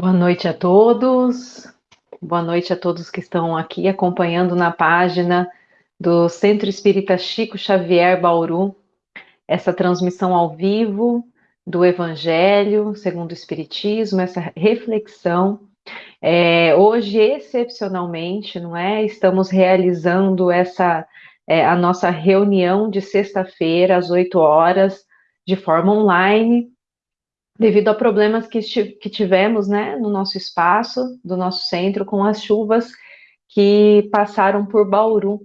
Boa noite a todos. Boa noite a todos que estão aqui acompanhando na página do Centro Espírita Chico Xavier Bauru, essa transmissão ao vivo do Evangelho segundo o Espiritismo, essa reflexão. É, hoje, excepcionalmente, não é? Estamos realizando essa é, a nossa reunião de sexta-feira às 8 horas, de forma online, devido a problemas que, que tivemos né, no nosso espaço, do nosso centro, com as chuvas que passaram por Bauru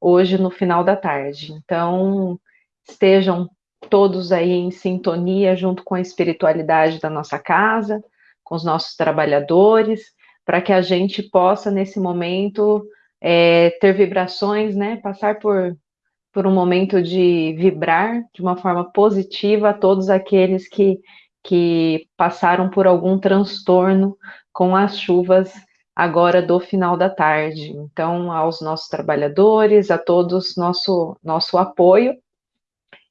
hoje no final da tarde. Então, estejam todos aí em sintonia junto com a espiritualidade da nossa casa, com os nossos trabalhadores, para que a gente possa, nesse momento, é, ter vibrações, né, passar por por um momento de vibrar de uma forma positiva a todos aqueles que, que passaram por algum transtorno com as chuvas agora do final da tarde. Então, aos nossos trabalhadores, a todos nosso nosso apoio.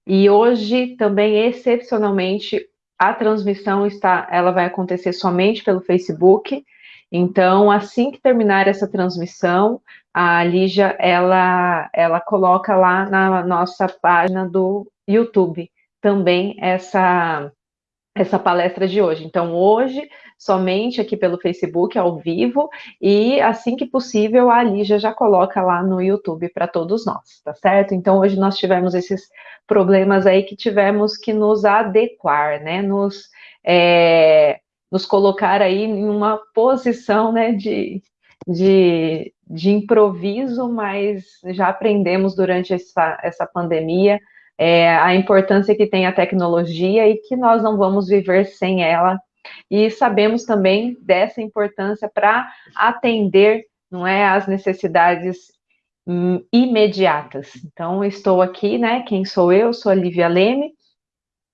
E hoje também excepcionalmente a transmissão está, ela vai acontecer somente pelo Facebook. Então, assim que terminar essa transmissão, a Lígia, ela, ela coloca lá na nossa página do YouTube também essa, essa palestra de hoje. Então, hoje, somente aqui pelo Facebook, ao vivo, e assim que possível, a Lígia já coloca lá no YouTube para todos nós, tá certo? Então, hoje nós tivemos esses problemas aí que tivemos que nos adequar, né? Nos, é, nos colocar aí em uma posição, né, de, de, de improviso, mas já aprendemos durante essa, essa pandemia é, a importância que tem a tecnologia e que nós não vamos viver sem ela. E sabemos também dessa importância para atender não é, as necessidades hum, imediatas. Então, estou aqui, né? Quem sou eu? Sou a Lívia Leme,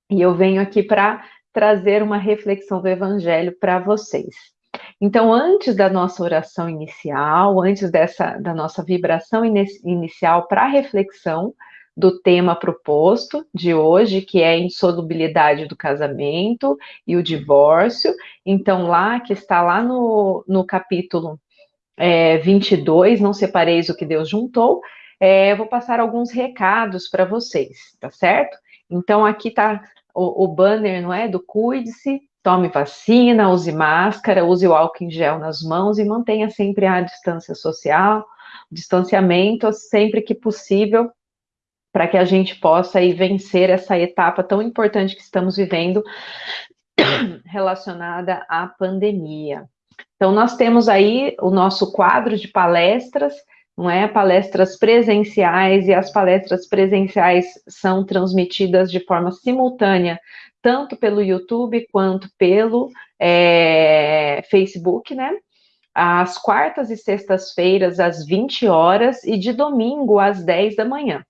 e eu venho aqui para trazer uma reflexão do Evangelho para vocês. Então, antes da nossa oração inicial, antes dessa da nossa vibração inicial para a reflexão do tema proposto de hoje, que é a insolubilidade do casamento e o divórcio. Então, lá que está lá no, no capítulo é, 22, não separeis o que Deus juntou, é, vou passar alguns recados para vocês, tá certo? Então, aqui está o, o banner, não é? Do Cuide-se, Tome vacina, use máscara, use o álcool em gel nas mãos e mantenha sempre a distância social, distanciamento sempre que possível, para que a gente possa aí vencer essa etapa tão importante que estamos vivendo relacionada à pandemia. Então, nós temos aí o nosso quadro de palestras, não é? Palestras presenciais, e as palestras presenciais são transmitidas de forma simultânea tanto pelo YouTube quanto pelo é, Facebook, né? Às quartas e sextas-feiras, às 20 horas, e de domingo, às 10 da manhã.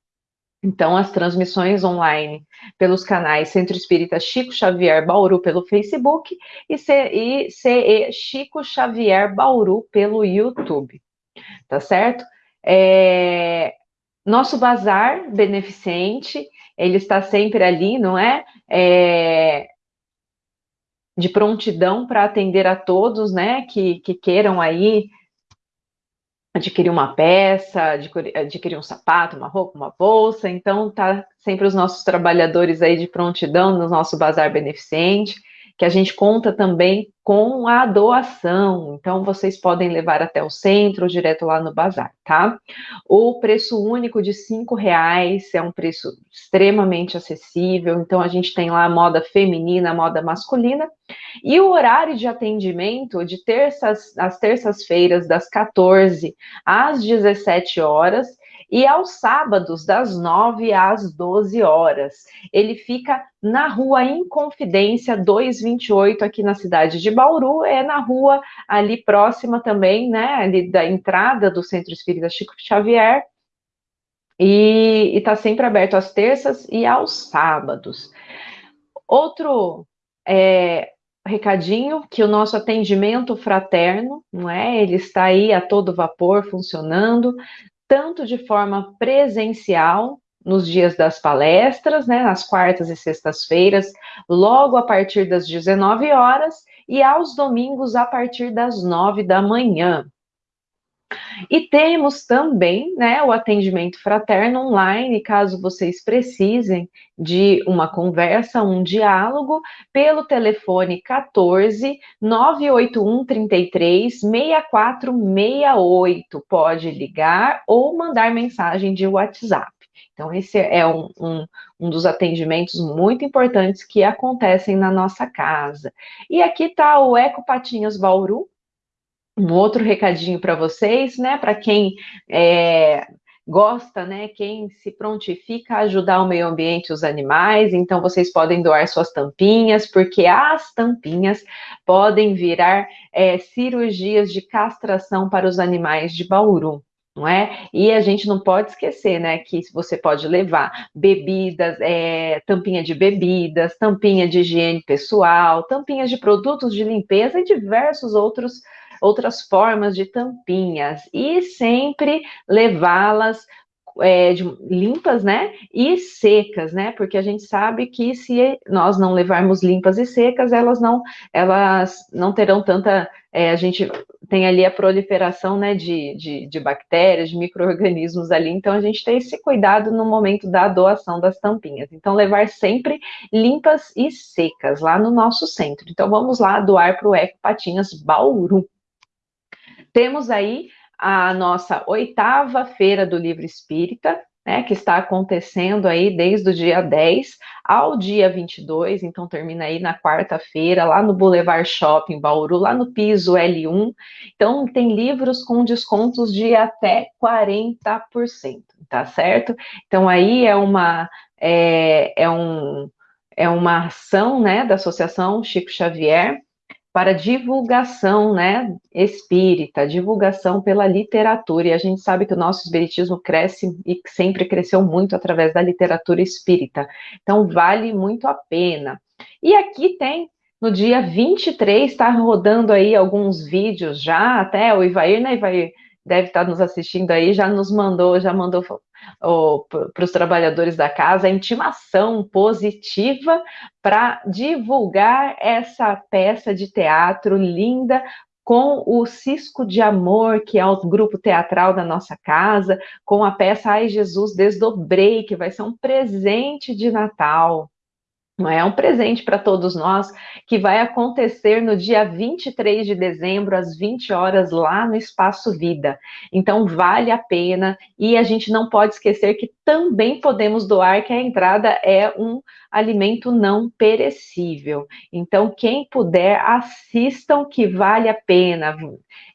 Então, as transmissões online pelos canais Centro Espírita Chico Xavier Bauru pelo Facebook e, CE Chico Xavier Bauru pelo YouTube. Tá certo? É, nosso bazar beneficente ele está sempre ali, não é? é de prontidão para atender a todos, né, que, que queiram aí adquirir uma peça, adquirir, um sapato, uma roupa, uma bolsa, então tá sempre os nossos trabalhadores aí de prontidão no nosso bazar beneficente que a gente conta também com a doação. Então, vocês podem levar até o centro ou direto lá no bazar, tá? O preço único de cinco reais é um preço extremamente acessível. Então, a gente tem lá a moda feminina, a moda masculina. E o horário de atendimento de terças, às terças-feiras, das 14 às 17 horas, e aos sábados, das 9 às 12 horas. Ele fica na rua Inconfidência 228, aqui na cidade de Bauru, é na rua ali próxima também, né, ali da entrada do Centro Espírita Chico Xavier, e está sempre aberto às terças e aos sábados. Outro é, recadinho que o nosso atendimento fraterno, não é? Ele está aí a todo vapor funcionando tanto de forma presencial, nos dias das palestras, né, nas quartas e sextas-feiras, logo a partir das 19 horas, e aos domingos a partir das nove da manhã. E temos também né, o atendimento fraterno online, caso vocês precisem de uma conversa, um diálogo, pelo telefone 14 981 33 6468. Pode ligar ou mandar mensagem de WhatsApp. Então, esse é um, um, um, dos atendimentos muito importantes que acontecem na nossa casa. E aqui está o Eco Patinhas Bauru, um outro recadinho para vocês, né? Para quem é, gosta, né? Quem se prontifica a ajudar o meio ambiente e os animais, então vocês podem doar suas tampinhas, porque as tampinhas podem virar é, cirurgias de castração para os animais de Bauru não é? E a gente não pode esquecer, né, que você pode levar bebidas, é, tampinha de bebidas, tampinha de higiene pessoal, tampinhas de produtos de limpeza e diversos outros outras formas de tampinhas e sempre levá-las é, limpas, né, e secas, né, porque a gente sabe que se nós não levarmos limpas e secas, elas não, elas não terão tanta, é, a gente tem ali a proliferação, né, de, de, de bactérias, de micro-organismos ali, então a gente tem esse cuidado no momento da doação das tampinhas, então levar sempre limpas e secas lá no nosso centro, então vamos lá doar para o Eco Patinhas Bauru. Temos aí a nossa oitava feira do livro espírita, né, que está acontecendo aí desde o dia 10 ao dia 22, então termina aí na quarta-feira, lá no Boulevard Shopping Bauru, lá no piso L1. Então tem livros com descontos de até 40%, tá certo? Então aí é uma é, é um é uma ação, né, da Associação Chico Xavier, para divulgação, né, espírita, divulgação pela literatura, e a gente sabe que o nosso espiritismo cresce e sempre cresceu muito através da literatura espírita, então vale muito a pena. E aqui tem, no dia 23, está rodando aí alguns vídeos já, até o Ivair, né, Ivair, deve estar nos assistindo aí, já nos mandou, já mandou para os trabalhadores da casa a intimação positiva para divulgar essa peça de teatro linda com o Cisco de Amor, que é o grupo teatral da nossa casa, com a peça Ai Jesus Desdobrei, que vai ser um presente de Natal é um presente para todos nós, que vai acontecer no dia 23 de dezembro, às 20 horas, lá no Espaço Vida. Então, vale a pena, e a gente não pode esquecer que também podemos doar, que a entrada é um alimento não perecível. Então, quem puder, assistam, que vale a pena.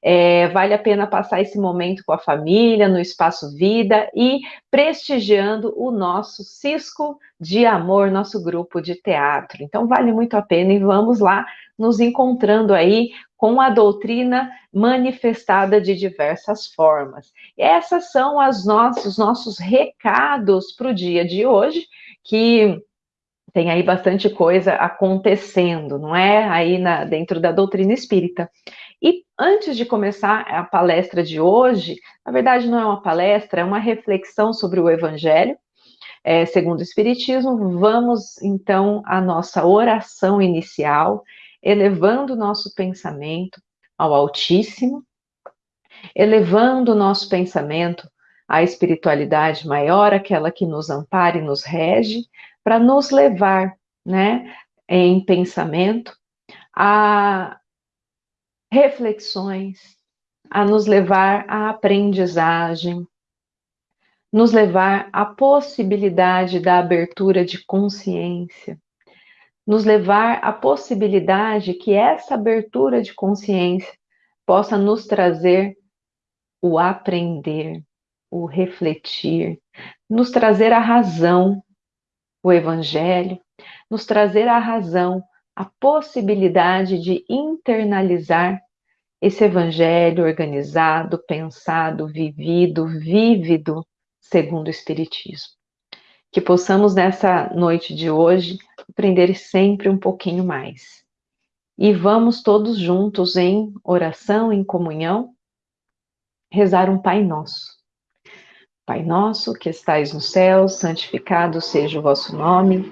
É, vale a pena passar esse momento com a família, no Espaço Vida, e prestigiando o nosso Cisco de Amor, nosso grupo de teatro. Então, vale muito a pena e vamos lá nos encontrando aí com a doutrina manifestada de diversas formas. E essas são as nossos, os nossos recados para o dia de hoje, que tem aí bastante coisa acontecendo, não é? Aí na, dentro da doutrina espírita. E antes de começar a palestra de hoje, na verdade não é uma palestra, é uma reflexão sobre o Evangelho, é, segundo o Espiritismo. Vamos então à nossa oração inicial, elevando o nosso pensamento ao Altíssimo, elevando o nosso pensamento à espiritualidade maior, aquela que nos ampara e nos rege, para nos levar, né, em pensamento a reflexões, a nos levar à aprendizagem, nos levar à possibilidade da abertura de consciência, nos levar à possibilidade que essa abertura de consciência possa nos trazer o aprender, o refletir, nos trazer a razão, o evangelho, nos trazer a razão, a possibilidade de internalizar esse evangelho organizado, pensado, vivido, vívido segundo o Espiritismo. Que possamos nessa noite de hoje aprender sempre um pouquinho mais. E vamos todos juntos em oração, em comunhão, rezar um Pai Nosso. Pai nosso que estais no céu, santificado seja o vosso nome.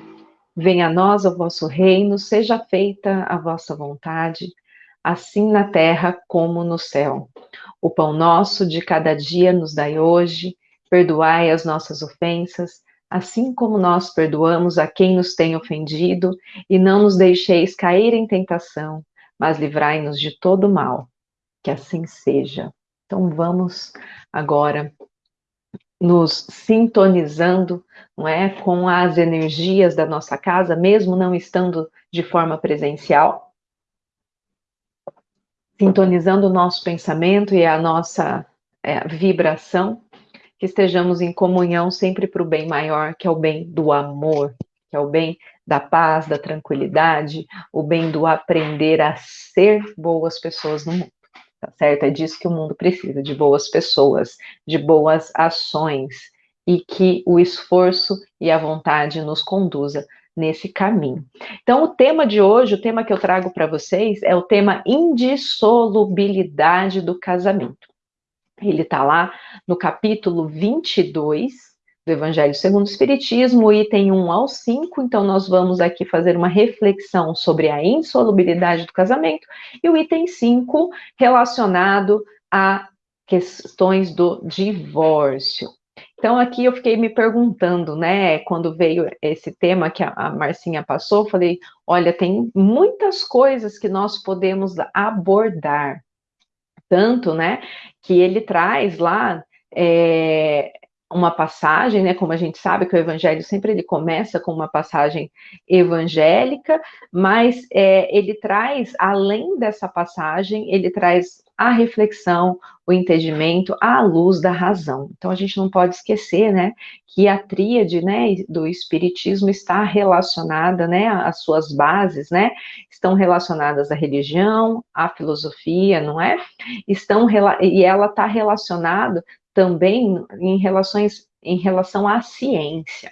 Venha a nós o vosso reino, seja feita a vossa vontade, assim na terra como no céu. O pão nosso de cada dia nos dai hoje, perdoai as nossas ofensas, assim como nós perdoamos a quem nos tem ofendido, e não nos deixeis cair em tentação, mas livrai-nos de todo mal. Que assim seja. Então vamos agora nos sintonizando, não é, com as energias da nossa casa, mesmo não estando de forma presencial, sintonizando o nosso pensamento e a nossa é, vibração, que estejamos em comunhão sempre para o bem maior, que é o bem do amor, que é o bem da paz, da tranquilidade, o bem do aprender a ser boas pessoas no mundo tá certo? É disso que o mundo precisa, de boas pessoas, de boas ações, e que o esforço e a vontade nos conduza nesse caminho. Então, o tema de hoje, o tema que eu trago para vocês, é o tema indissolubilidade do casamento. Ele está lá no capítulo 22 do Evangelho segundo o Espiritismo, item 1 ao 5. Então, nós vamos aqui fazer uma reflexão sobre a insolubilidade do casamento, e o item 5 relacionado a questões do divórcio. Então, aqui eu fiquei me perguntando, né, quando veio esse tema que a Marcinha passou, falei: olha, tem muitas coisas que nós podemos abordar. Tanto, né, que ele traz lá é, uma passagem, né, como a gente sabe que o evangelho sempre ele começa com uma passagem evangélica, mas é, ele traz, além dessa passagem, ele traz a reflexão, o entendimento à luz da razão. Então a gente não pode esquecer, né, que a tríade, né, do espiritismo está relacionada, né, as suas bases, né, estão relacionadas à religião, à filosofia, não é? Estão e ela está relacionada também em relações em relação à ciência.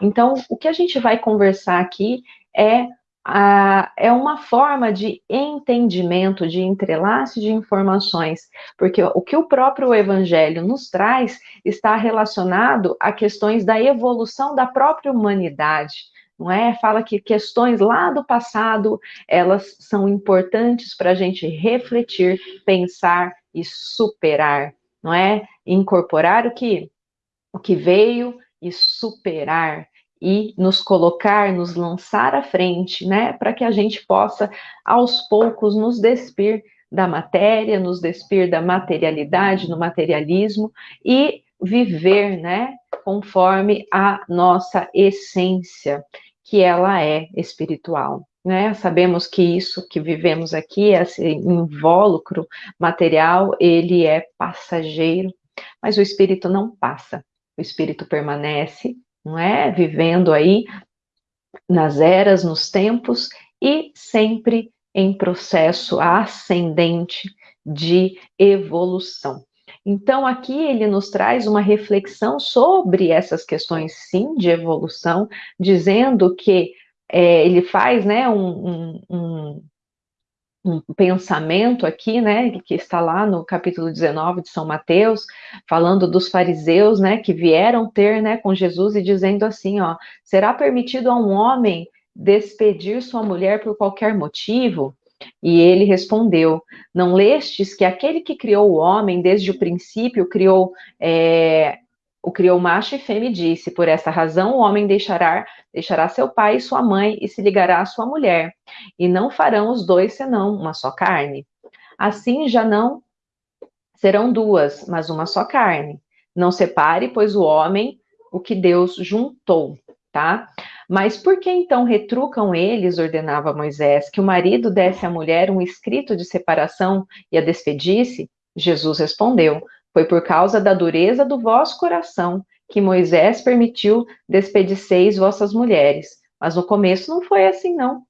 Então, o que a gente vai conversar aqui é a, é uma forma de entendimento, de entrelace de informações, porque o que o próprio Evangelho nos traz está relacionado a questões da evolução da própria humanidade, não é? Fala que questões lá do passado elas são importantes para a gente refletir, pensar e superar não é? Incorporar o que o que veio e superar e nos colocar, nos lançar à frente, né, para que a gente possa aos poucos nos despir da matéria, nos despir da materialidade, no materialismo e viver, né, conforme a nossa essência, que ela é espiritual né? Sabemos que isso que vivemos aqui, esse invólucro material, ele é passageiro, mas o espírito não passa. O espírito permanece, não é? Vivendo aí nas eras, nos tempos e sempre em processo ascendente de evolução. Então, aqui ele nos traz uma reflexão sobre essas questões, sim, de evolução, dizendo que é, ele faz né, um, um, um, pensamento aqui, né, que está lá no capítulo 19 de São Mateus, falando dos fariseus, né, que vieram ter, né, com Jesus e dizendo assim, ó, será permitido a um homem despedir sua mulher por qualquer motivo? E ele respondeu: Não lestes que aquele que criou o homem desde o princípio criou é, o criou macho e fêmea e disse: Por essa razão o homem deixará, deixará seu pai e sua mãe e se ligará à sua mulher, e não farão os dois senão uma só carne. Assim já não serão duas, mas uma só carne. Não separe, pois o homem o que Deus juntou, tá? Mas por que então retrucam eles, ordenava Moisés, que o marido desse à mulher um escrito de separação e a despedisse? Jesus respondeu: foi por causa da dureza do vosso coração que Moisés permitiu despediceis vossas mulheres. Mas no começo não foi assim, não.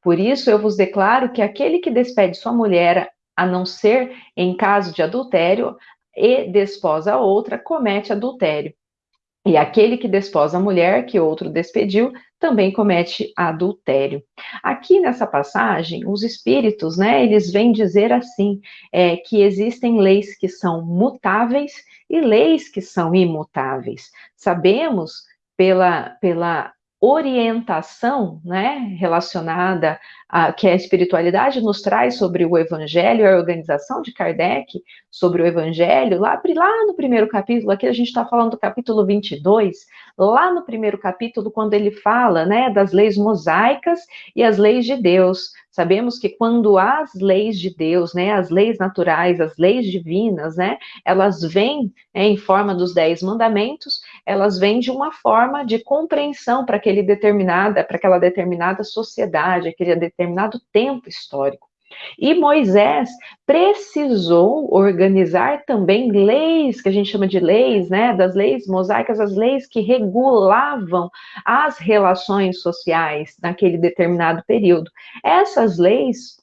Por isso eu vos declaro que aquele que despede sua mulher, a não ser em caso de adultério, e desposa outra, comete adultério. E aquele que desposa a mulher que outro despediu também comete adultério. Aqui nessa passagem, os espíritos, né, eles vêm dizer assim, é, que existem leis que são mutáveis e leis que são imutáveis. Sabemos pela, pela orientação, né, relacionada a que a espiritualidade nos traz sobre o Evangelho, a organização de Kardec sobre o Evangelho, lá, lá no primeiro capítulo, aqui a gente está falando do capítulo 22, lá no primeiro capítulo, quando ele fala, né, das leis mosaicas e as leis de Deus, Sabemos que quando as leis de Deus, né, as leis naturais, as leis divinas, né, elas vêm né, em forma dos dez mandamentos, elas vêm de uma forma de compreensão para aquele determinada, para aquela determinada sociedade, aquele determinado tempo histórico. E Moisés precisou organizar também leis, que a gente chama de leis, né, das leis mosaicas, as leis que regulavam as relações sociais naquele determinado período. Essas leis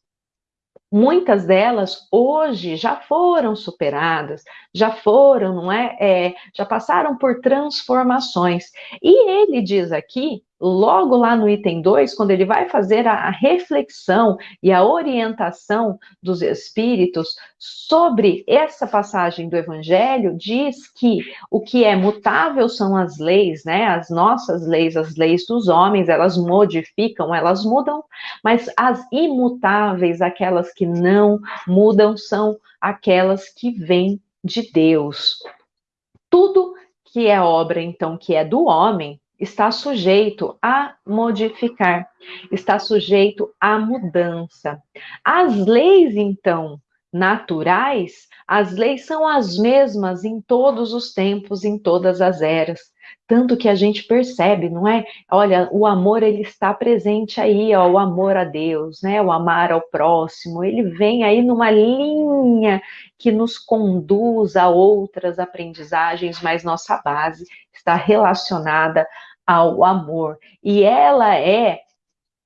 muitas delas hoje já foram superadas, já foram, não é? é? Já passaram por transformações. E ele diz aqui logo lá no item 2, quando ele vai fazer a, reflexão e a orientação dos espíritos sobre essa passagem do evangelho, diz que o que é mutável são as leis, né? As nossas leis, as leis dos homens, elas modificam, elas mudam, mas as imutáveis, aquelas que não mudam, são aquelas que vêm de Deus. Tudo que é obra, então, que é do homem, está sujeito a modificar, está sujeito à mudança. As leis, então, naturais, as leis são as mesmas em todos os tempos, em todas as eras. Tanto que a gente percebe, não é? Olha, o amor ele está presente aí, ó, o amor a Deus, né? O amar ao próximo, ele vem aí numa linha que nos conduz a outras aprendizagens, mas nossa base está relacionada ao amor. E ela é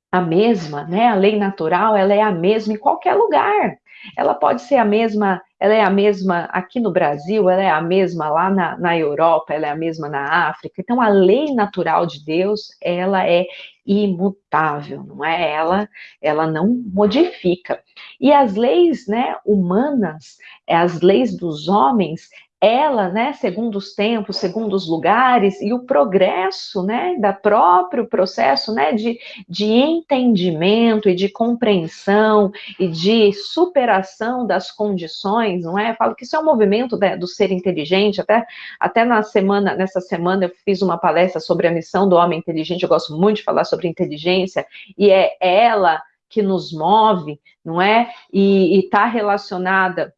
a mesma, né? A lei natural, ela é a mesma em qualquer lugar. Ela pode ser a mesma, ela é a mesma aqui no Brasil, ela é a mesma lá na, na Europa, ela é a mesma na África. Então, a lei natural de Deus, ela é imutável, não é? Ela, ela não modifica. E as leis, né, humanas, as leis dos homens, ela, né, segundo os tempos, segundo os lugares, e o progresso, né, da próprio processo, né, de, de entendimento e de compreensão e de superação das condições, não é? Eu falo que isso é um movimento né, do ser inteligente, até, até na semana, nessa semana eu fiz uma palestra sobre a missão do homem inteligente, eu gosto muito de falar sobre inteligência, e é ela que nos move, não é? E está relacionada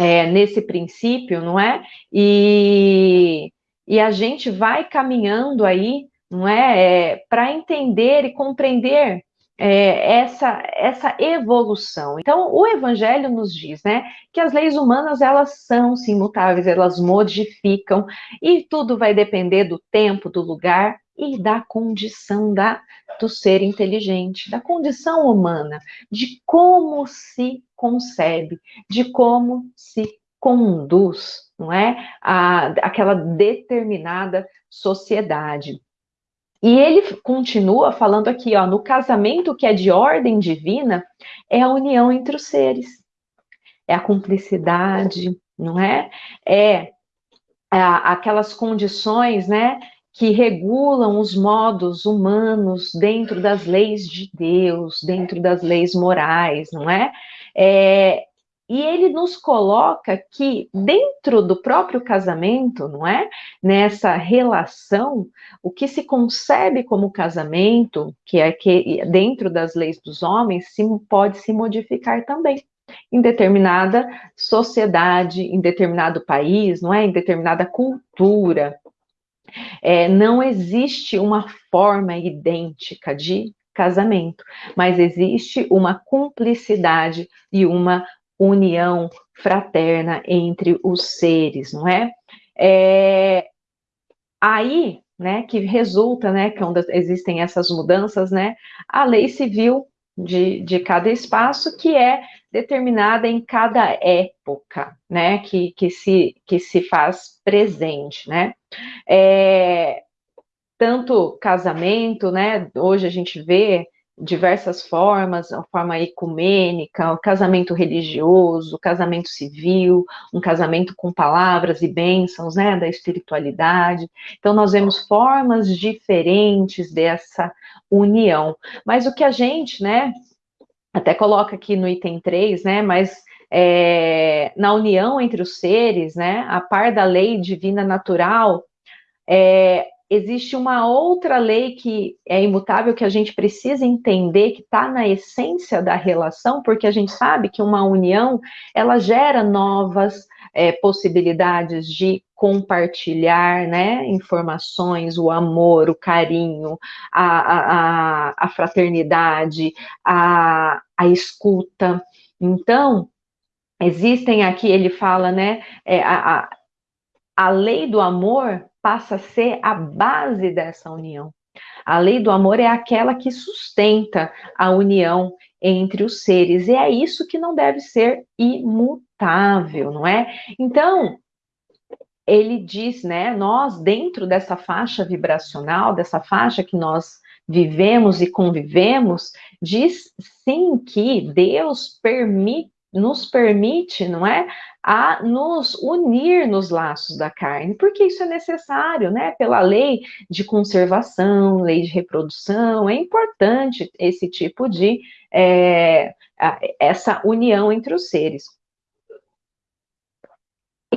é, nesse princípio, não é? E, e a gente vai caminhando aí, não é? é Para entender e compreender é, essa, essa evolução. Então, o Evangelho nos diz, né, que as leis humanas, elas são sim mutáveis, elas modificam, e tudo vai depender do tempo, do lugar e da condição da, do ser inteligente, da condição humana, de como se concebe, de como se conduz, não é? A, aquela determinada sociedade. E ele continua falando aqui, ó, no casamento que é de ordem divina, é a união entre os seres, é a cumplicidade, não é? É aquelas condições, né, que regulam os modos humanos dentro das leis de Deus, dentro das leis morais, não é? é e ele nos coloca que dentro do próprio casamento, não é? Nessa relação, o que se concebe como casamento, que é que dentro das leis dos homens, se, pode se modificar também em determinada sociedade, em determinado país, não é? Em determinada cultura. É, não existe uma forma idêntica de casamento, mas existe uma cumplicidade e uma união fraterna entre os seres, não é? é aí, né, que resulta, né, quando existem essas mudanças, né, a lei civil de, de cada espaço, que é determinada em cada época, né, que, que, se, que se faz presente, né. É, tanto casamento, né, hoje a gente vê diversas formas, a forma ecumênica, o casamento religioso, o casamento civil, um casamento com palavras e bênçãos, né, da espiritualidade. Então, nós vemos formas diferentes dessa união. Mas o que a gente, né, até coloca aqui no item 3, né, mas é, na união entre os seres, né, a par da lei divina natural, é, existe uma outra lei que é imutável que a gente precisa entender que está na essência da relação, porque a gente sabe que uma união ela gera novas é, possibilidades de compartilhar né, informações, o amor, o carinho, a, a, a fraternidade, a, a escuta. Então, existem aqui, ele fala, né, é, a, a lei do amor passa a ser a base dessa união. A lei do amor é aquela que sustenta a união entre os seres, e é isso que não deve ser imutável, não é? Então, ele diz, né, nós dentro dessa faixa vibracional, dessa faixa que nós vivemos e convivemos, diz sim que Deus permite nos permite, não é, a nos unir nos laços da carne, porque isso é necessário, né? Pela lei de conservação, lei de reprodução, é importante esse tipo de é, essa união entre os seres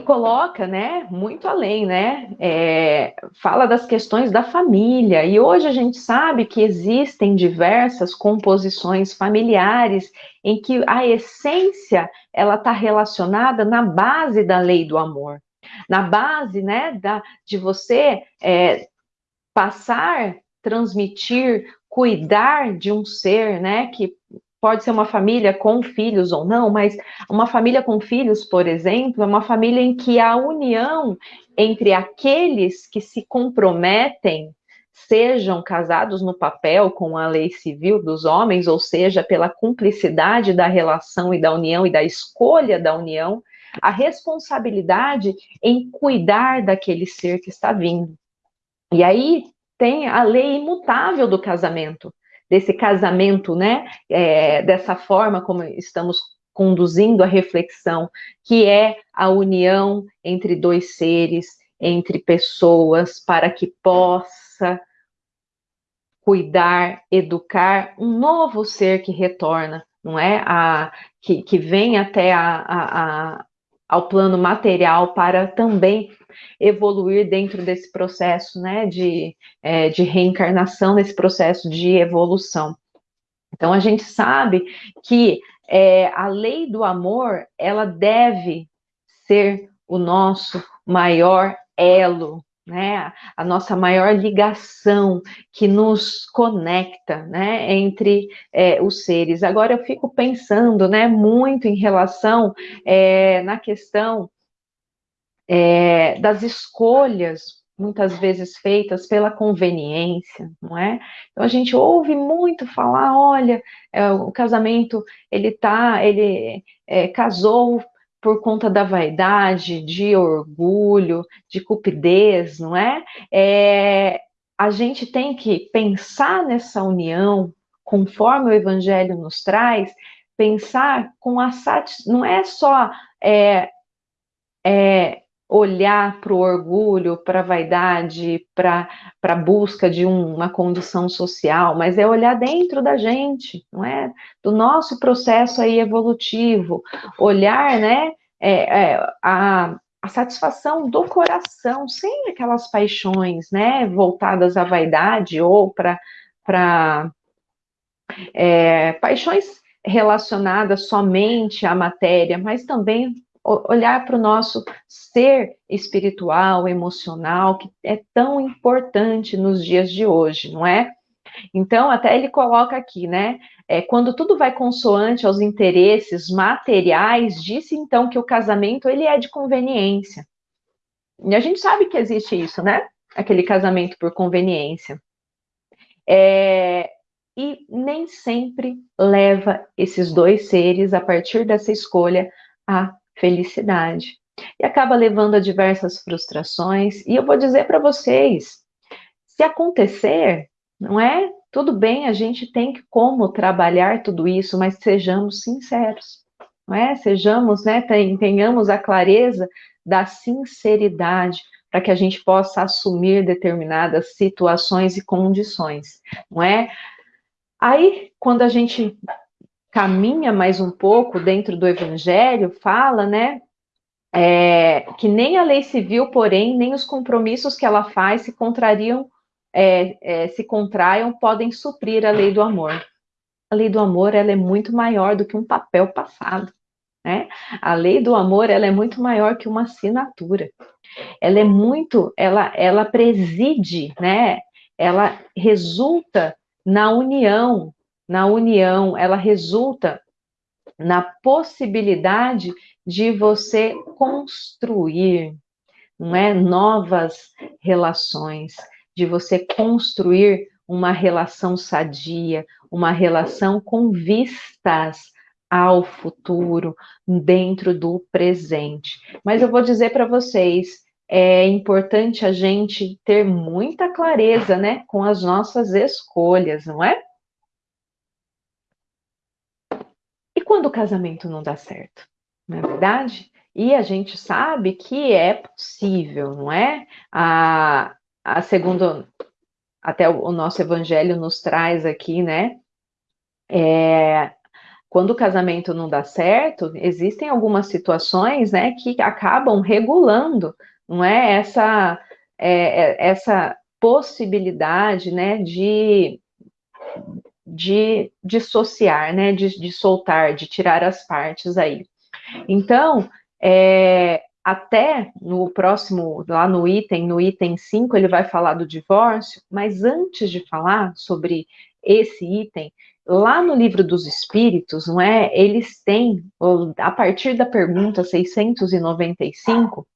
coloca, né, muito além, né, é, fala das questões da família, e hoje a gente sabe que existem diversas composições familiares em que a essência, ela está relacionada na base da lei do amor, na base, né, da, de você é, passar, transmitir, cuidar de um ser, né, que pode ser uma família com filhos ou não, mas uma família com filhos, por exemplo, é uma família em que a união entre aqueles que se comprometem, sejam casados no papel com a lei civil dos homens, ou seja, pela cumplicidade da relação e da união e da escolha da união, a responsabilidade em cuidar daquele ser que está vindo. E aí tem a lei imutável do casamento, desse casamento, né, é, dessa forma como estamos conduzindo a reflexão, que é a união entre dois seres, entre pessoas, para que possa cuidar, educar um novo ser que retorna, não é? A, que, que vem até a, a, a ao plano material para também evoluir dentro desse processo né, de, é, de reencarnação, nesse processo de evolução. Então a gente sabe que é, a lei do amor ela deve ser o nosso maior elo né, a nossa maior ligação que nos conecta, né, entre é, os seres. Agora eu fico pensando, né, muito em relação é, na questão é, das escolhas muitas vezes feitas pela conveniência, não é? Então a gente ouve muito falar, olha, é, o casamento ele tá, ele é, casou por conta da vaidade, de orgulho, de cupidez, não é? é? A gente tem que pensar nessa união, conforme o Evangelho nos traz, pensar com a satisfação, não é só é, é, olhar para o orgulho, para a vaidade, para a busca de um, uma condição social, mas é olhar dentro da gente, não é? Do nosso processo aí evolutivo, olhar, né, é, é, a, a satisfação do coração, sem aquelas paixões, né, voltadas à vaidade ou para é, paixões relacionadas somente à matéria, mas também olhar para o nosso ser espiritual, emocional, que é tão importante nos dias de hoje, não é? Então, até ele coloca aqui, né? É, quando tudo vai consoante aos interesses materiais, disse então que o casamento ele é de conveniência. E a gente sabe que existe isso, né? Aquele casamento por conveniência. É, e nem sempre leva esses dois seres, a partir dessa escolha, à felicidade. E acaba levando a diversas frustrações. E eu vou dizer para vocês: se acontecer, não é? Tudo bem, a gente tem como trabalhar tudo isso, mas sejamos sinceros, não é? Sejamos, né, tenhamos a clareza da sinceridade para que a gente possa assumir determinadas situações e condições, não é? Aí, quando a gente caminha mais um pouco dentro do Evangelho, fala, né, é, que nem a lei civil, porém, nem os compromissos que ela faz se contrariam é, é, se contraiam podem suprir a lei do amor. A lei do amor ela é muito maior do que um papel passado. Né? A lei do amor ela é muito maior que uma assinatura. Ela é muito, ela, ela preside, né? Ela resulta na união, na união, ela resulta na possibilidade de você construir, não é, novas relações, de você construir uma relação sadia, uma relação com vistas ao futuro, dentro do presente. Mas eu vou dizer para vocês, é importante a gente ter muita clareza, né, com as nossas escolhas, não é? E quando o casamento não dá certo? Não é verdade? E a gente sabe que é possível, não é? A, a segundo até o, nosso evangelho nos traz aqui, né? É, quando o casamento não dá certo, existem algumas situações, né, que acabam regulando, não é essa é, é essa possibilidade, né, de de dissociar, né, de, de soltar, de tirar as partes aí. Então, é, até no próximo, lá no item, no item 5, ele vai falar do divórcio, mas antes de falar sobre esse item, lá no livro dos Espíritos, não é? Eles têm, a partir da pergunta 695,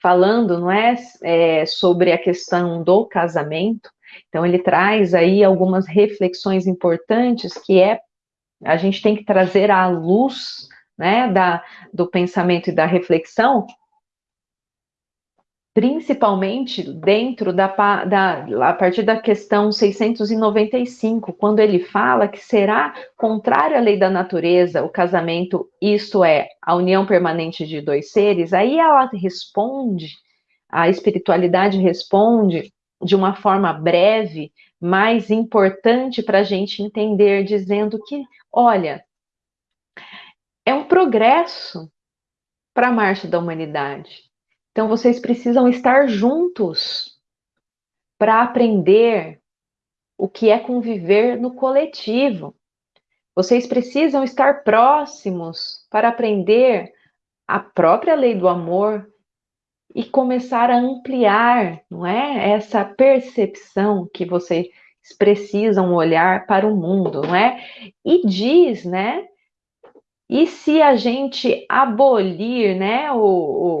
falando, não é, é sobre a questão do casamento, então ele traz aí algumas reflexões importantes que é a gente tem que trazer à luz né, da, do pensamento e da reflexão, principalmente dentro da, da, a partir da questão 695, quando ele fala que será contrário à lei da natureza o casamento, isto é, a união permanente de dois seres, aí ela responde, a espiritualidade responde de uma forma breve, mais importante para a gente entender, dizendo que, olha, é um progresso para a marcha da humanidade. Então vocês precisam estar juntos para aprender o que é conviver no coletivo. Vocês precisam estar próximos para aprender a própria lei do amor e começar a ampliar, não é? Essa percepção que vocês precisam olhar para o mundo, não é? E diz, né, e se a gente abolir, né, o,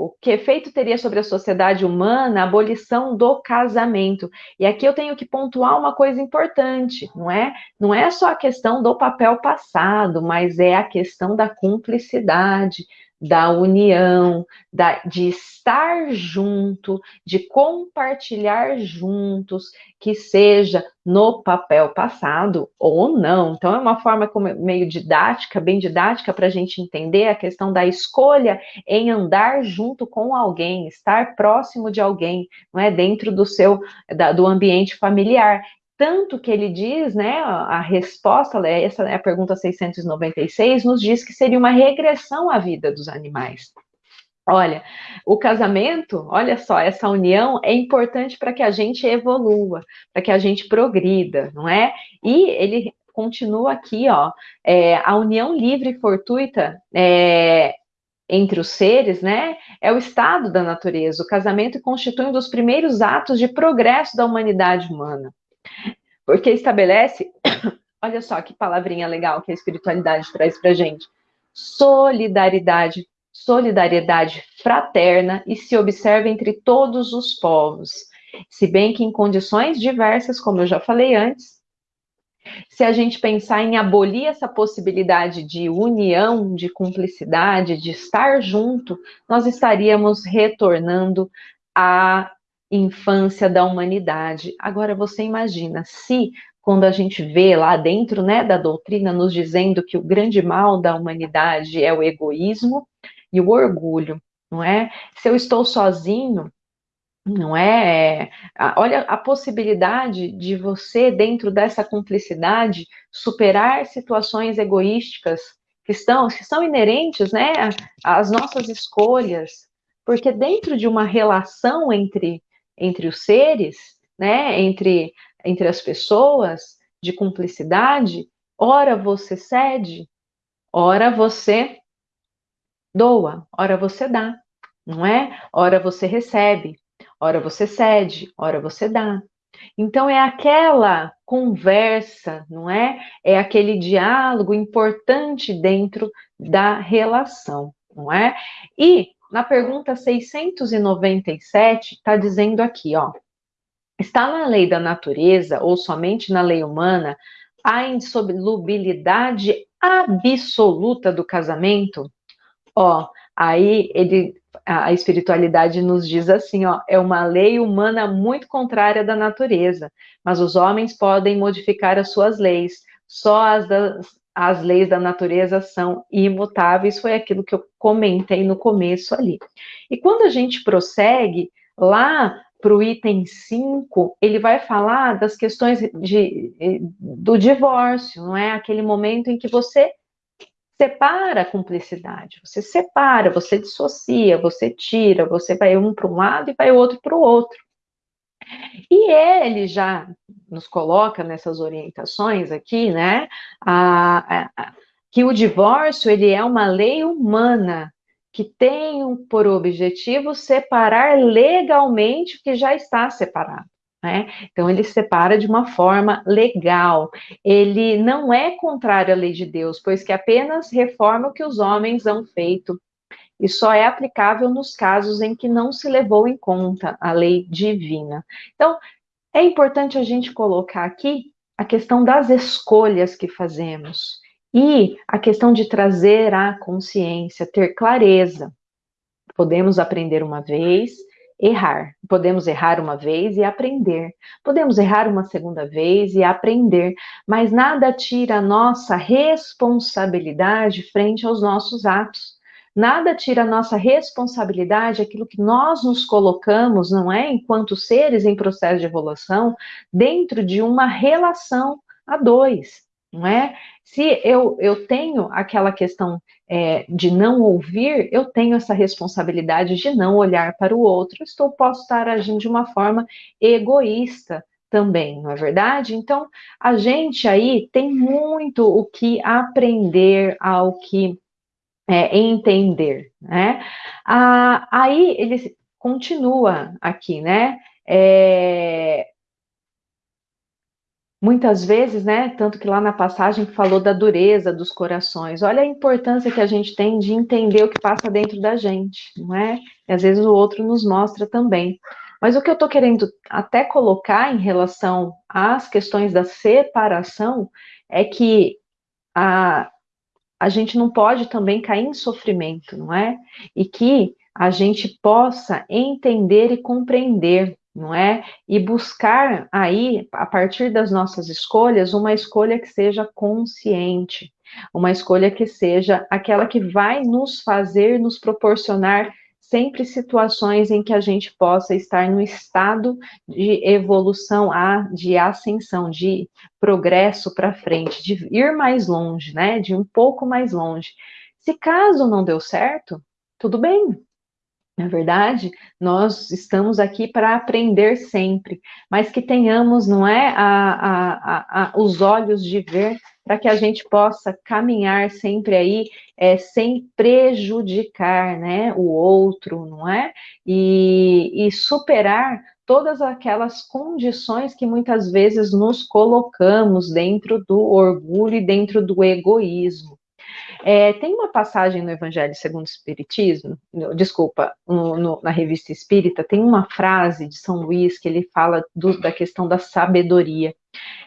o, que efeito teria sobre a sociedade humana a abolição do casamento? E aqui eu tenho que pontuar uma coisa importante, não é? Não é só a questão do papel passado, mas é a questão da cumplicidade, da união, da, de estar junto, de compartilhar juntos, que seja no papel passado ou não. Então, é uma forma meio didática, bem didática, para a gente entender a questão da escolha em andar junto com alguém, estar próximo de alguém, não é dentro do seu da, do ambiente familiar. Tanto que ele diz, né, a resposta, essa é a pergunta 696, nos diz que seria uma regressão à vida dos animais. Olha, o casamento, olha só, essa união é importante para que a gente evolua, para que a gente progrida, não é? E ele continua aqui, ó, é, a união livre e fortuita é, entre os seres, né, é o estado da natureza. O casamento constitui um dos primeiros atos de progresso da humanidade humana. Porque estabelece, olha só que palavrinha legal que a espiritualidade traz para gente: solidariedade, solidariedade fraterna e se observa entre todos os povos. Se bem que em condições diversas, como eu já falei antes, se a gente pensar em abolir essa possibilidade de união, de cumplicidade, de estar junto, nós estaríamos retornando à infância da humanidade. Agora você imagina se quando a gente vê lá dentro né, da doutrina nos dizendo que o grande mal da humanidade é o egoísmo e o orgulho, não é? Se eu estou sozinho, não é? Olha a possibilidade de você, dentro dessa cumplicidade, superar situações egoísticas que estão, que são inerentes né, às nossas escolhas, porque dentro de uma relação entre, entre os seres, né, entre, entre as pessoas, de cumplicidade, ora você cede, ora você doa, ora você dá, não é? Ora você recebe, ora você cede, ora você dá. Então é aquela conversa, não é? É aquele diálogo importante dentro da relação, não é? E na pergunta 697 está dizendo aqui, ó, está na lei da natureza ou somente na lei humana a insolubilidade absoluta do casamento? Ó, aí ele a espiritualidade nos diz assim, ó, é uma lei humana muito contrária da natureza, mas os homens podem modificar as suas leis. Só as, das, as leis da natureza são imutáveis, foi aquilo que eu comentei no começo ali. E quando a gente prossegue lá para o item 5, ele vai falar das questões de, do divórcio, não é? Aquele momento em que você separa a cumplicidade, você separa, você dissocia, você tira, você vai um para um lado e vai outro para o outro. E ele já nos coloca nessas orientações aqui, né, a, a, que o divórcio ele é uma lei humana que tem por objetivo separar legalmente o que já está separado. Né? Então, ele separa de uma forma legal. Ele não é contrário à lei de Deus, pois que apenas reforma o que os homens han feito e só é aplicável nos casos em que não se levou em conta a lei divina. Então, é importante a gente colocar aqui a questão das escolhas que fazemos e a questão de trazer a consciência, ter clareza. Podemos aprender uma vez, errar. Podemos errar uma vez e aprender. Podemos errar uma segunda vez e aprender, mas nada tira a nossa responsabilidade frente aos nossos atos. Nada tira a nossa responsabilidade, aquilo que nós nos colocamos, não é? Enquanto seres em processo de evolução, dentro de uma relação a dois, não é? Se eu, eu tenho aquela questão é, de não ouvir, eu tenho essa responsabilidade de não olhar para o outro. Estou posso estar agindo de uma forma egoísta também, não é verdade? Então, a gente aí tem muito o que aprender, ao que é, entender, né? Ah, aí ele continua aqui, né? É, Muitas vezes, né, tanto que lá na passagem falou da dureza dos corações. Olha a importância que a gente tem de entender o que passa dentro da gente, não é? E às vezes o outro nos mostra também. Mas o que eu estou querendo até colocar em relação às questões da separação é que a, a gente não pode também cair em sofrimento, não é? E que a gente possa entender e compreender não é? E buscar aí, a partir das nossas escolhas, uma escolha que seja consciente, uma escolha que seja aquela que vai nos fazer, nos proporcionar sempre situações em que a gente possa estar no estado de evolução, de ascensão, de progresso para frente, de ir mais longe, né? De um pouco mais longe. Se caso não deu certo, tudo bem, na verdade, nós estamos aqui para aprender sempre, mas que tenhamos, não é, a, a, a, os olhos de ver para que a gente possa caminhar sempre aí é, sem prejudicar, né, o outro, não é? E, e superar todas aquelas condições que muitas vezes nos colocamos dentro do orgulho e dentro do egoísmo. É, tem uma passagem no Evangelho segundo o Espiritismo, no, desculpa, no, no, na revista Espírita, tem uma frase de São Luís que ele fala do, da questão da sabedoria.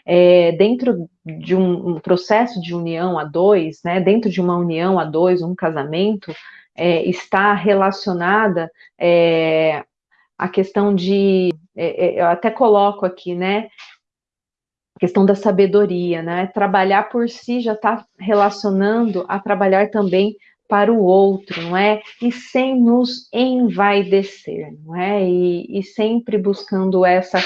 É, dentro de um, um, processo de união a dois, né, dentro de uma união a dois, um casamento, é, está relacionada é, a questão de, é, é, eu até coloco aqui, né, questão da sabedoria, né? Trabalhar por si já está relacionando a trabalhar também para o outro, não é? E sem nos envaidecer, não é? E, e sempre buscando essa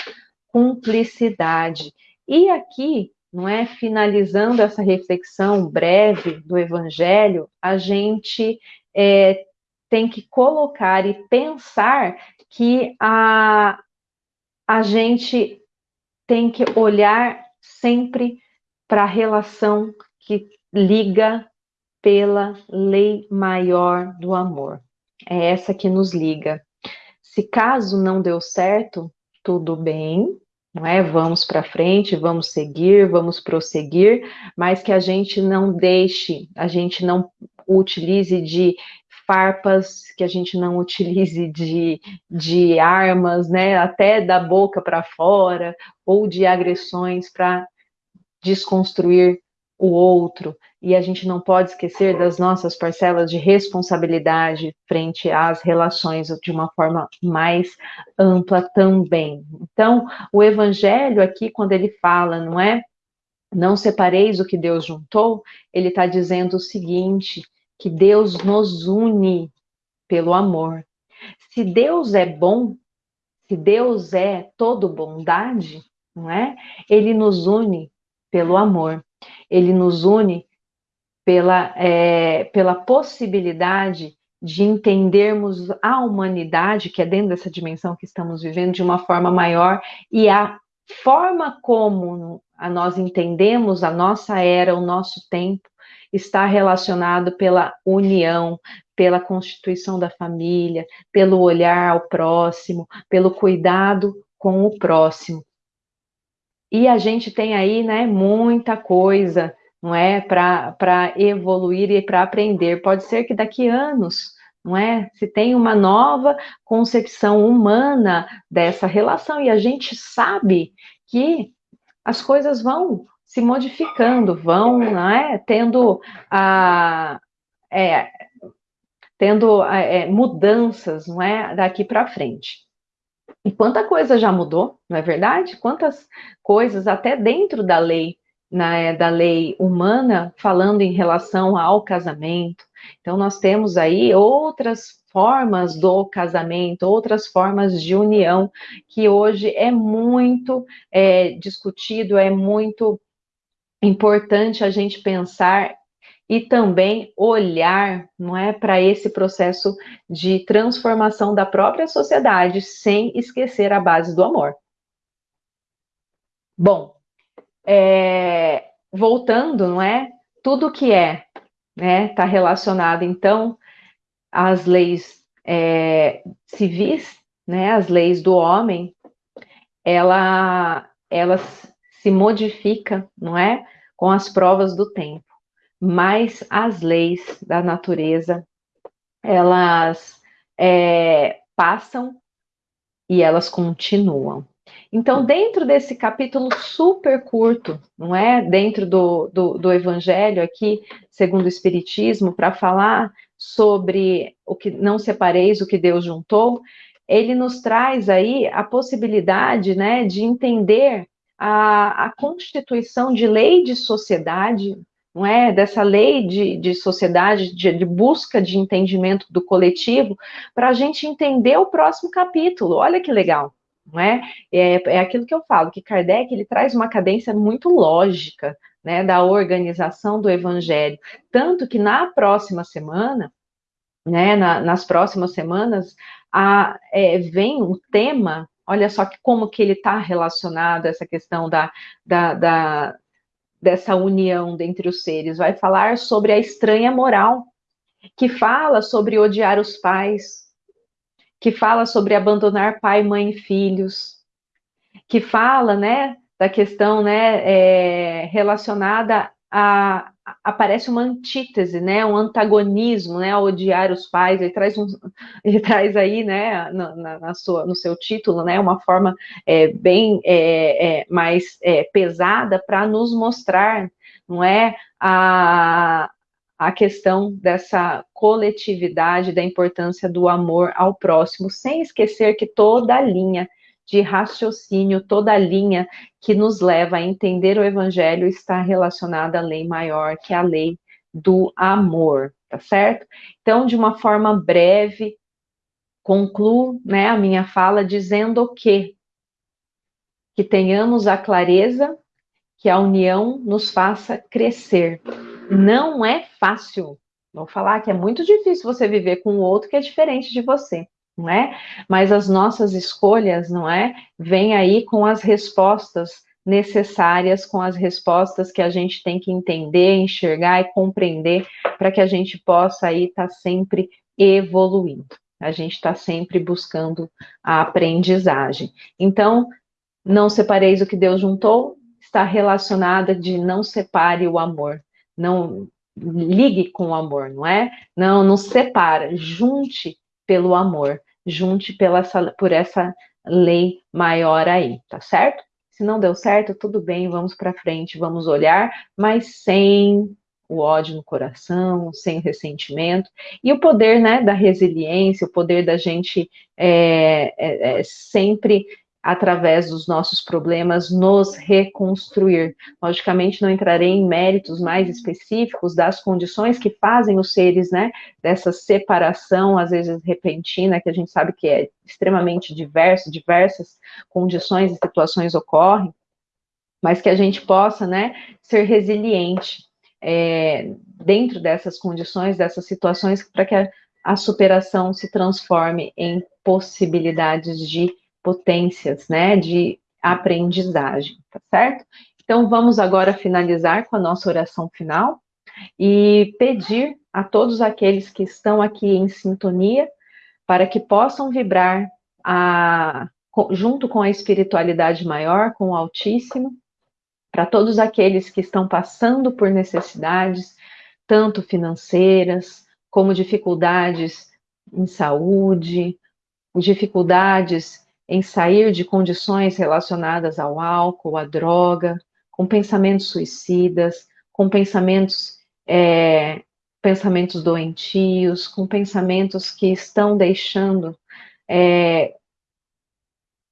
cumplicidade. E aqui, não é? Finalizando essa reflexão breve do Evangelho, a gente é, tem que colocar e pensar que a, a gente tem que olhar sempre para a relação que liga pela lei maior do amor. É essa que nos liga. Se caso não deu certo, tudo bem, não é? Vamos para frente, vamos seguir, vamos prosseguir, mas que a gente não deixe, a gente não utilize de farpas, que a gente não utilize de, de armas, né, até da boca para fora, ou de agressões para desconstruir o outro. E a gente não pode esquecer das nossas parcelas de responsabilidade frente às relações de uma forma mais ampla também. Então, o evangelho aqui, quando ele fala, não é? Não separeis o que Deus juntou, ele está dizendo o seguinte: que Deus nos une pelo amor. Se Deus é bom, se Deus é todo bondade, não é? Ele nos une pelo amor. Ele nos une pela, é, pela possibilidade de entendermos a humanidade, que é dentro dessa dimensão que estamos vivendo, de uma forma maior, e a forma como a nós entendemos a nossa era, o nosso tempo, está relacionado pela união, pela constituição da família, pelo olhar ao próximo, pelo cuidado com o próximo. E a gente tem aí, né, muita coisa, não é, para evoluir e para aprender. Pode ser que daqui anos, não é, se tem uma nova concepção humana dessa relação e a gente sabe que as coisas vão se modificando, vão né, tendo, a, é, tendo é, mudanças não é, daqui para frente. E quanta coisa já mudou, não é verdade? Quantas coisas até dentro da lei, né, da lei humana, falando em relação ao casamento. Então nós temos aí outras formas do casamento, outras formas de união que hoje é muito é, discutido, é muito importante a gente pensar e também olhar, não é, para esse processo de transformação da própria sociedade, sem esquecer a base do amor. Bom, é, voltando, não é, tudo que é, né, está relacionado então às leis é, civis, né, as leis do homem, ela, elas se modifica, não é, com as provas do tempo, mas as leis da natureza, elas é, passam e elas continuam. Então, dentro desse capítulo super curto, não é? Dentro do, do, do Evangelho aqui, segundo o Espiritismo, para falar sobre o que não separeis o que Deus juntou, ele nos traz aí a possibilidade, né, de entender a, a constituição de lei de sociedade, não é? Dessa lei de, de sociedade, de, de busca de entendimento do coletivo, para a gente entender o próximo capítulo. Olha que legal. Não é? é? É aquilo que eu falo, que Kardec ele traz uma cadência muito lógica né, da organização do evangelho. Tanto que na próxima semana, né, na, nas próximas semanas, a, é, vem um tema Olha só que como que ele está relacionado a essa questão da, da, da, dessa união dentre os seres. Vai falar sobre a estranha moral, que fala sobre odiar os pais, que fala sobre abandonar pai, mãe e filhos, que fala, né, da questão, né, é, relacionada a, aparece uma antítese, né, um antagonismo, né, a odiar os pais. Ele traz, um, ele traz aí, né, na, na, sua, no seu título, né, uma forma é, bem é, é, mais é, pesada para nos mostrar, não é, a, a questão dessa coletividade, da importância do amor ao próximo, sem esquecer que toda a linha de raciocínio, toda a linha que nos leva a entender o evangelho está relacionada à lei maior, que é a lei do amor, tá certo? Então, de uma forma breve, concluo né, a minha fala dizendo que que tenhamos a clareza que a união nos faça crescer. Não é fácil. Vou falar que é muito difícil você viver com o outro que é diferente de você não é? Mas as nossas escolhas, não é? Vêm aí com as respostas necessárias, com as respostas que a gente tem que entender, enxergar e compreender para que a gente possa aí estar tá sempre evoluindo. A gente está sempre buscando a aprendizagem. Então, não separeis o que Deus juntou, está relacionada de não separe o amor. Não ligue com o amor, não é? Não, não separa, junte pelo amor junte pela, por essa lei maior aí, tá certo? Se não deu certo, tudo bem, vamos para frente, vamos olhar, mas sem o ódio no coração, sem ressentimento, e o poder né, da resiliência, o poder da gente é, é, é sempre através dos nossos problemas, nos reconstruir. Logicamente, não entrarei em méritos mais específicos das condições que fazem os seres, né, dessa separação, às vezes repentina, que a gente sabe que é extremamente diverso, diversas condições e situações ocorrem, mas que a gente possa, né, ser resiliente é, dentro dessas condições, dessas situações, para que a, a superação se transforme em possibilidades de potências, né, de aprendizagem, tá certo? Então, vamos agora finalizar com a nossa oração final e pedir a todos aqueles que estão aqui em sintonia para que possam vibrar a, junto com a espiritualidade maior, com o Altíssimo, para todos aqueles que estão passando por necessidades, tanto financeiras, como dificuldades em saúde, dificuldades em sair de condições relacionadas ao álcool, à droga, com pensamentos suicidas, com pensamentos, é, pensamentos doentios, com pensamentos que estão deixando é,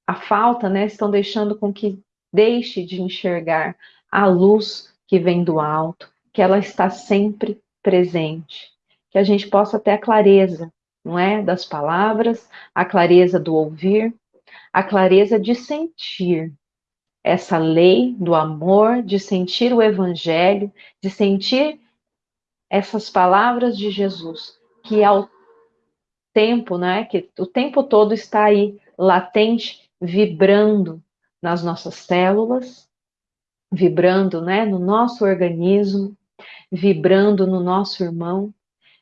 a falta, né, estão deixando com que deixe de enxergar a luz que vem do alto, que ela está sempre presente, que a gente possa ter a clareza, não é, das palavras, a clareza do ouvir, a clareza de sentir essa lei do amor, de sentir o evangelho, de sentir essas palavras de Jesus, que ao tempo, né, que o tempo todo está aí latente, vibrando nas nossas células, vibrando, né, no nosso organismo, vibrando no nosso irmão,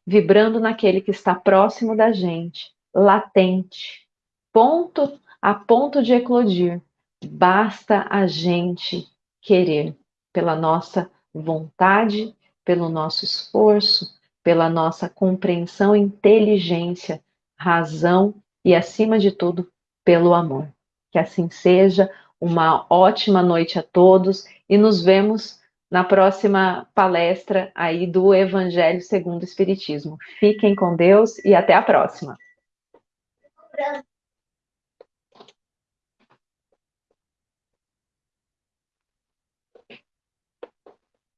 vibrando naquele que está próximo da gente, latente, ponto a ponto de eclodir. Basta a gente querer, pela nossa vontade, pelo nosso esforço, pela nossa compreensão, inteligência, razão e, acima de tudo, pelo amor. Que assim seja. Uma ótima noite a todos e nos vemos na próxima palestra aí do Evangelho segundo o Espiritismo. Fiquem com Deus e até a próxima.